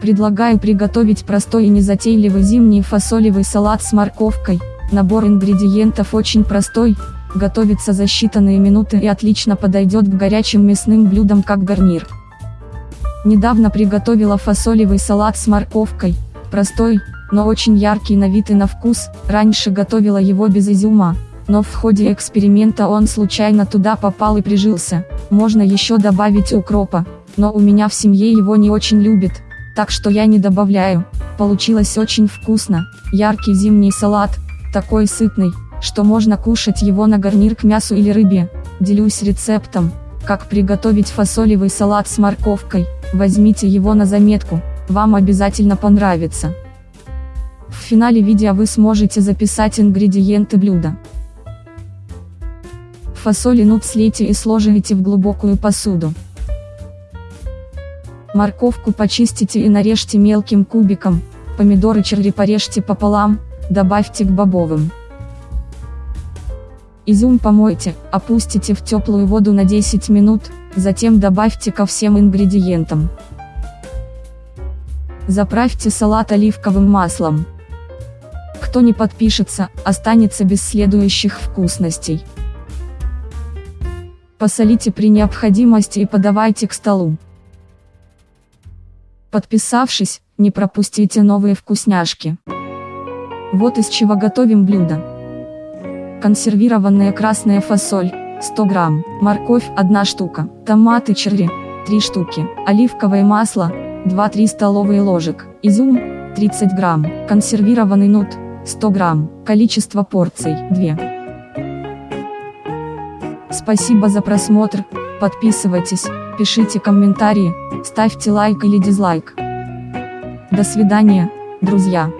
Предлагаю приготовить простой и незатейливый зимний фасолевый салат с морковкой. Набор ингредиентов очень простой, готовится за считанные минуты и отлично подойдет к горячим мясным блюдам как гарнир. Недавно приготовила фасолевый салат с морковкой, простой, но очень яркий на вид и на вкус, раньше готовила его без изюма, но в ходе эксперимента он случайно туда попал и прижился, можно еще добавить укропа, но у меня в семье его не очень любят, так что я не добавляю, получилось очень вкусно, яркий зимний салат, такой сытный, что можно кушать его на гарнир к мясу или рыбе, делюсь рецептом, как приготовить фасолевый салат с морковкой, возьмите его на заметку, вам обязательно понравится. В финале видео вы сможете записать ингредиенты блюда. Фасоль и нут слейте и сложите в глубокую посуду. Морковку почистите и нарежьте мелким кубиком, помидоры черри порежьте пополам, добавьте к бобовым. Изюм помойте, опустите в теплую воду на 10 минут, затем добавьте ко всем ингредиентам. Заправьте салат оливковым маслом. Кто не подпишется, останется без следующих вкусностей. Посолите при необходимости и подавайте к столу. Подписавшись, не пропустите новые вкусняшки. Вот из чего готовим блюдо. Консервированная красная фасоль, 100 грамм, морковь 1 штука, томаты черри, 3 штуки, оливковое масло, 2-3 столовые ложек, изюм, 30 грамм, консервированный нут, 100 грамм, количество порций, 2. Спасибо за просмотр, подписывайтесь, пишите комментарии, ставьте лайк или дизлайк. До свидания, друзья.